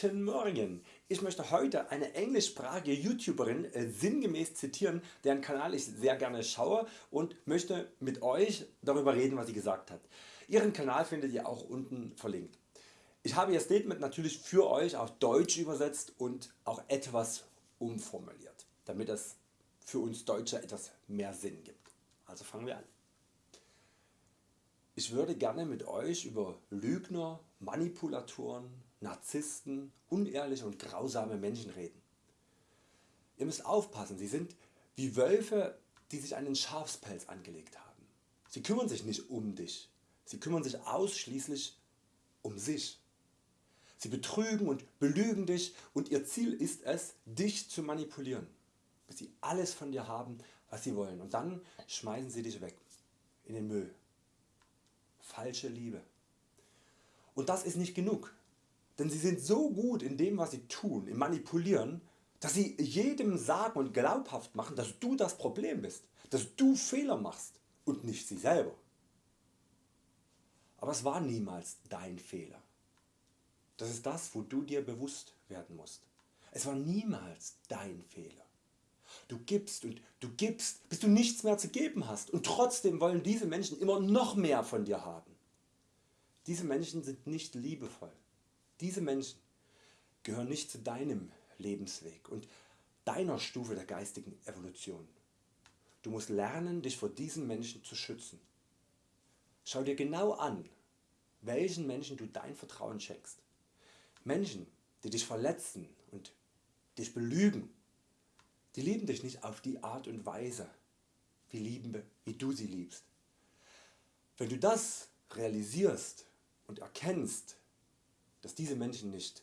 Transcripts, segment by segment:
Guten Morgen! Ich möchte heute eine englischsprachige YouTuberin äh, sinngemäß zitieren, deren Kanal ich sehr gerne schaue und möchte mit Euch darüber reden was sie gesagt hat. Ihren Kanal findet ihr auch unten verlinkt. Ich habe Ihr Statement natürlich für Euch auf Deutsch übersetzt und auch etwas umformuliert, damit es für uns Deutsche etwas mehr Sinn gibt. Also fangen wir an. Ich würde gerne mit Euch über Lügner, Manipulatoren, Narzissten, unehrliche und grausame Menschen reden. Ihr müsst aufpassen, sie sind wie Wölfe die sich einen Schafspelz angelegt haben. Sie kümmern sich nicht um dich, sie kümmern sich ausschließlich um sich. Sie betrügen und belügen dich und ihr Ziel ist es dich zu manipulieren, bis sie alles von dir haben was sie wollen und dann schmeißen sie dich weg in den Müll falsche Liebe. Und das ist nicht genug, denn sie sind so gut in dem was sie tun, im Manipulieren, dass sie jedem sagen und glaubhaft machen, dass du das Problem bist, dass du Fehler machst und nicht sie selber. Aber es war niemals dein Fehler. Das ist das wo du dir bewusst werden musst. Es war niemals dein Fehler. Du gibst und du gibst bis du nichts mehr zu geben hast und trotzdem wollen diese Menschen immer noch mehr von dir haben. Diese Menschen sind nicht liebevoll. Diese Menschen gehören nicht zu deinem Lebensweg und deiner Stufe der geistigen Evolution. Du musst lernen dich vor diesen Menschen zu schützen. Schau dir genau an welchen Menschen du dein Vertrauen schenkst. Menschen die dich verletzen und dich belügen die lieben dich nicht auf die Art und Weise wie, lieben, wie du sie liebst. Wenn du das realisierst und erkennst, dass diese Menschen nicht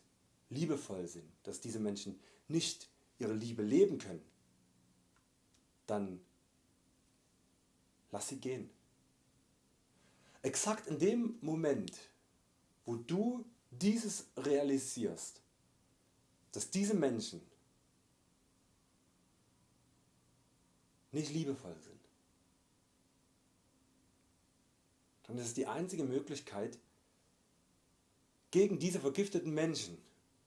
liebevoll sind, dass diese Menschen nicht ihre Liebe leben können, dann lass sie gehen. Exakt in dem Moment wo du dieses realisierst, dass diese Menschen nicht liebevoll sind, dann ist es die einzige Möglichkeit gegen diese vergifteten Menschen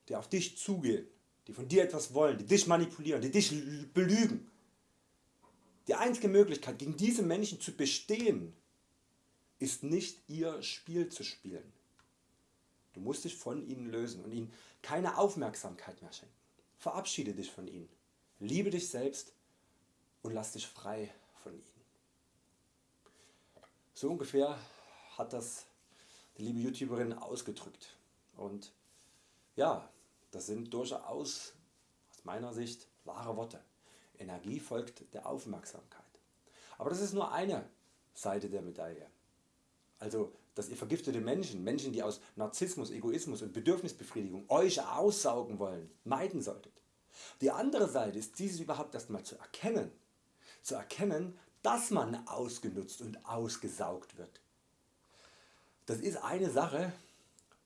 die auf dich zugehen, die von dir etwas wollen, die dich manipulieren, die dich belügen. Die einzige Möglichkeit gegen diese Menschen zu bestehen ist nicht ihr Spiel zu spielen. Du musst dich von ihnen lösen und ihnen keine Aufmerksamkeit mehr schenken. Verabschiede dich von ihnen. Liebe dich selbst und lass dich frei von ihnen. So ungefähr hat das die liebe YouTuberin ausgedrückt und ja, das sind durchaus aus meiner Sicht wahre Worte. Energie folgt der Aufmerksamkeit. Aber das ist nur eine Seite der Medaille. Also dass ihr vergiftete Menschen, Menschen die aus Narzissmus, Egoismus und Bedürfnisbefriedigung Euch aussaugen wollen, meiden solltet. Die andere Seite ist dieses überhaupt erstmal zu erkennen zu erkennen, dass man ausgenutzt und ausgesaugt wird. Das ist eine Sache,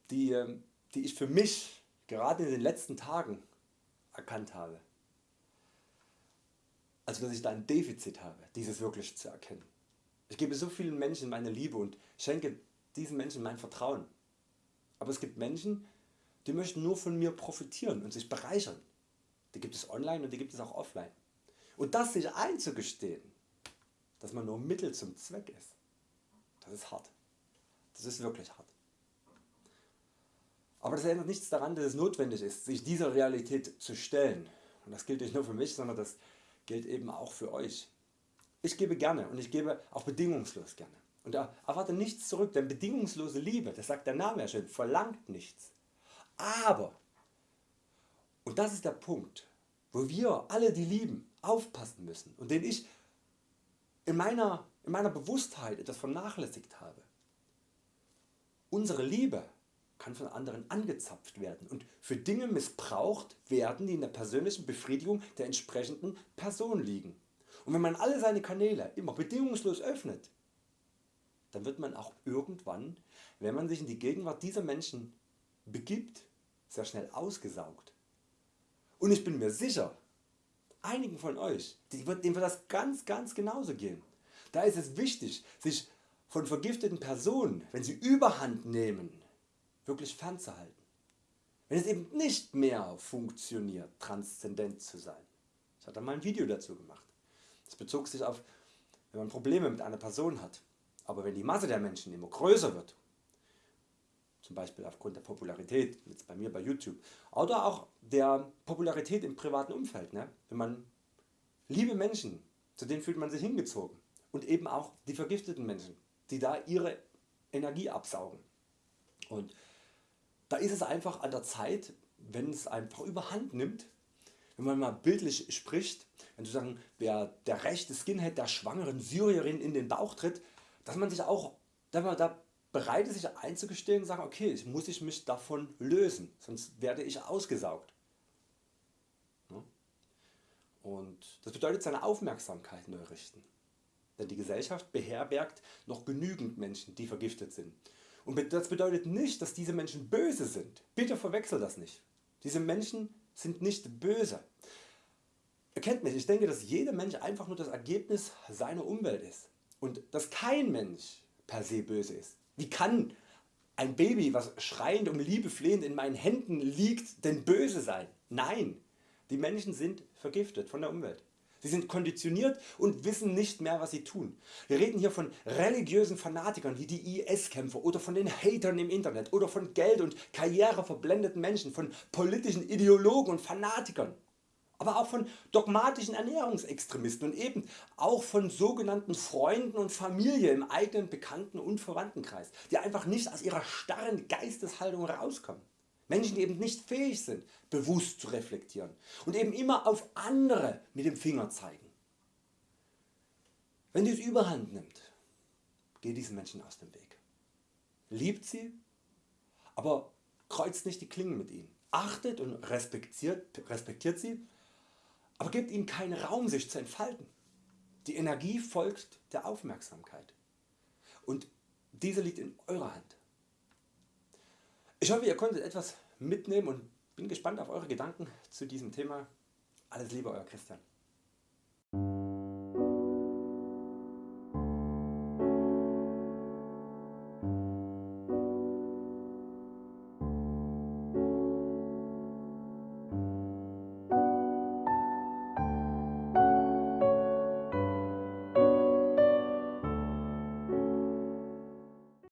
die, ähm, die ich für mich gerade in den letzten Tagen erkannt habe. Also dass ich da ein Defizit habe, dieses wirklich zu erkennen. Ich gebe so vielen Menschen meine Liebe und schenke diesen Menschen mein Vertrauen. Aber es gibt Menschen die möchten nur von mir profitieren und sich bereichern. Die gibt es online und die gibt es auch offline. Und das sich einzugestehen, dass man nur Mittel zum Zweck ist, das ist hart. Das ist wirklich hart. Aber das ändert nichts daran, dass es notwendig ist, sich dieser Realität zu stellen. Und das gilt nicht nur für mich, sondern das gilt eben auch für Euch. Ich gebe gerne und ich gebe auch bedingungslos gerne. Und erwarte nichts zurück, denn bedingungslose Liebe, das sagt der Name ja schon, verlangt nichts. Aber, und das ist der Punkt, wo wir alle die lieben aufpassen müssen und den ich in meiner, in meiner Bewusstheit etwas vernachlässigt habe. Unsere Liebe kann von anderen angezapft werden und für Dinge missbraucht werden die in der persönlichen Befriedigung der entsprechenden Person liegen. Und wenn man alle seine Kanäle immer bedingungslos öffnet, dann wird man auch irgendwann, wenn man sich in die Gegenwart dieser Menschen begibt, sehr schnell ausgesaugt. Und ich bin mir sicher, einigen von Euch, dem wird das ganz ganz genauso gehen. Da ist es wichtig sich von vergifteten Personen, wenn sie überhand nehmen, wirklich fernzuhalten. wenn es eben nicht mehr funktioniert transzendent zu sein. Ich hatte mal ein Video dazu gemacht. Das bezog sich auf wenn man Probleme mit einer Person hat, aber wenn die Masse der Menschen immer größer wird, zum Beispiel aufgrund der Popularität, jetzt bei mir bei YouTube, oder auch der Popularität im privaten Umfeld, ne? wenn man liebe Menschen, zu denen fühlt man sich hingezogen und eben auch die vergifteten Menschen, die da ihre Energie absaugen. Und da ist es einfach an der Zeit, wenn es einfach überhand nimmt, wenn man mal bildlich spricht, wenn sozusagen der, der rechte Skinhead der schwangeren Syrierin in den Bauch tritt, dass man sich auch dass man da bereit ist sich einzugestehen und sagen okay ich muss ich mich davon lösen, sonst werde ich ausgesaugt. Und das bedeutet seine Aufmerksamkeit neu richten. Denn die Gesellschaft beherbergt noch genügend Menschen die vergiftet sind. Und das bedeutet nicht dass diese Menschen böse sind. Bitte verwechsel das nicht. Diese Menschen sind nicht böse. Erkennt mich, ich denke dass jeder Mensch einfach nur das Ergebnis seiner Umwelt ist und dass kein Mensch per se böse ist. Wie kann ein Baby was schreiend um Liebe flehend in meinen Händen liegt denn böse sein? Nein, die Menschen sind vergiftet von der Umwelt. Sie sind konditioniert und wissen nicht mehr was sie tun. Wir reden hier von religiösen Fanatikern wie die IS-Kämpfer oder von den Hatern im Internet oder von Geld und Karriere verblendeten Menschen, von politischen Ideologen und Fanatikern, aber auch von dogmatischen Ernährungsextremisten und eben auch von sogenannten Freunden und Familie im eigenen Bekannten- und Verwandtenkreis, die einfach nicht aus ihrer starren Geisteshaltung rauskommen. Menschen die eben nicht fähig sind bewusst zu reflektieren und eben immer auf andere mit dem Finger zeigen. Wenn dies überhand nimmt, geht diesen Menschen aus dem Weg. Liebt sie, aber kreuzt nicht die Klingen mit ihnen. Achtet und respektiert, respektiert sie, aber gebt ihnen keinen Raum sich zu entfalten. Die Energie folgt der Aufmerksamkeit und diese liegt in eurer Hand. Ich hoffe ihr konntet etwas mitnehmen und bin gespannt auf eure Gedanken zu diesem Thema. Alles Liebe Euer Christian.